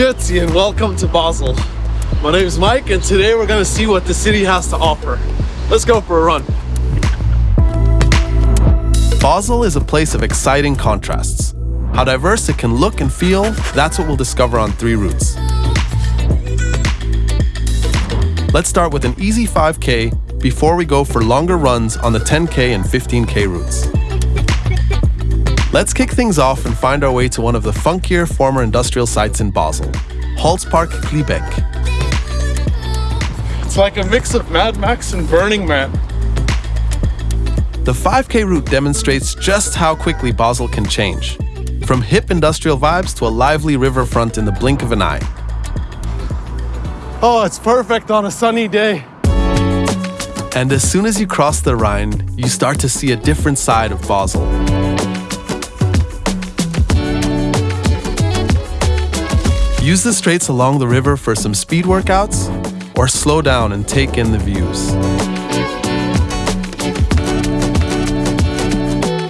Grüezi and welcome to Basel. My name is Mike and today we're gonna see what the city has to offer. Let's go for a run. Basel is a place of exciting contrasts. How diverse it can look and feel, that's what we'll discover on three routes. Let's start with an easy 5K before we go for longer runs on the 10K and 15K routes. Let's kick things off and find our way to one of the funkier former industrial sites in Basel, Holzpark Klybeck. It's like a mix of Mad Max and Burning Man. The 5K route demonstrates just how quickly Basel can change, from hip industrial vibes to a lively riverfront in the blink of an eye. Oh, it's perfect on a sunny day. And as soon as you cross the Rhine, you start to see a different side of Basel. Use the straights along the river for some speed workouts, or slow down and take in the views.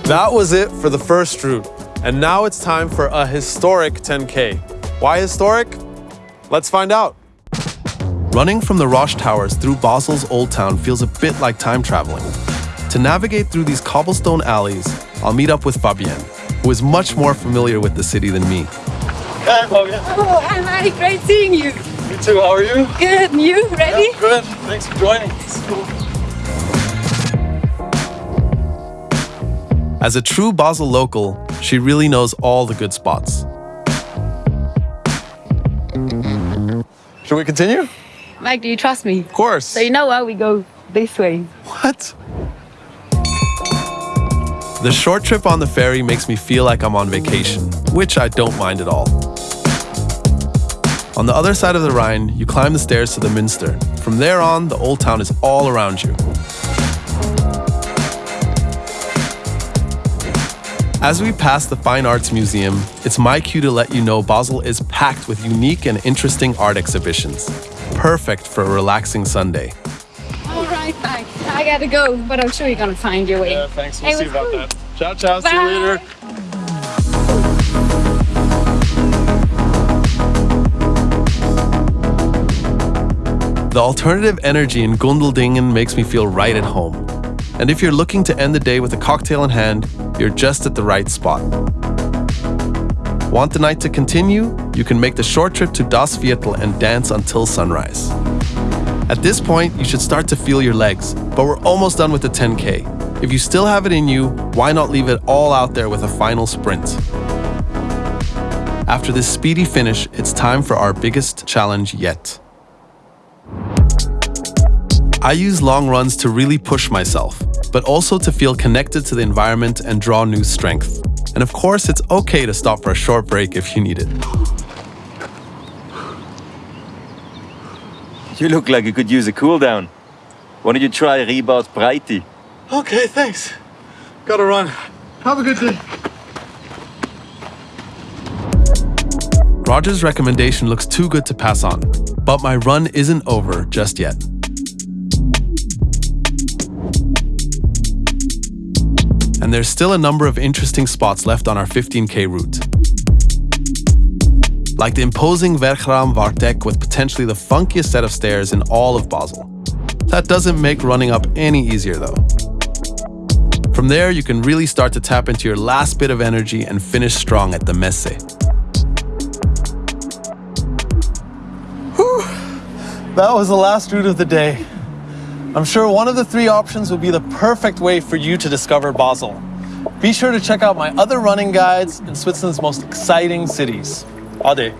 That was it for the first route. And now it's time for a historic 10K. Why historic? Let's find out. Running from the Roche Towers through Basel's Old Town feels a bit like time traveling. To navigate through these cobblestone alleys, I'll meet up with Fabienne, who is much more familiar with the city than me. Hi, Fabian. Oh, hi Mike, great seeing you. You too, how are you? Good, and you, ready? Yeah, good. Thanks for joining. As a true Basel local, she really knows all the good spots. Should we continue? Mike, do you trust me? Of course. So you know why we go this way. What? The short trip on the ferry makes me feel like I'm on vacation, which I don't mind at all. On the other side of the Rhine, you climb the stairs to the Münster. From there on, the old town is all around you. As we pass the Fine Arts Museum, it's my cue to let you know Basel is packed with unique and interesting art exhibitions. Perfect for a relaxing Sunday. All right, Mike, I gotta go, but I'm sure you're gonna find your way. Yeah, thanks. We'll Hey, see it about cool. that. Ciao, ciao. See you Bye. later. The alternative energy in Gundeldingen makes me feel right at home. And if you're looking to end the day with a cocktail in hand, you're just at the right spot. Want the night to continue? You can make the short trip to Das Viertel and dance until sunrise. At this point, you should start to feel your legs, but we're almost done with the 10K. If you still have it in you, why not leave it all out there with a final sprint? After this speedy finish, it's time for our biggest challenge yet. I use long runs to really push myself, but also to feel connected to the environment and draw new strength. And of course, it's okay to stop for a short break if you need it. You look like you could use a cool down. Why don't you try Ribaut Breiti? Okay, thanks. Gotta run. Have a good day. Roger's recommendation looks too good to pass on, but my run isn't over just yet. And there's still a number of interesting spots left on our 15k route. Like the imposing Werkraum Warteck with potentially the funkiest set of stairs in all of Basel. That doesn't make running up any easier though. From there, you can really start to tap into your last bit of energy and finish strong at the Messe. Whew. That was the last route of the day. I'm sure one of the three options would be the perfect way for you to discover Basel. Be sure to check out my other running guides in Switzerland's most exciting cities. Ade.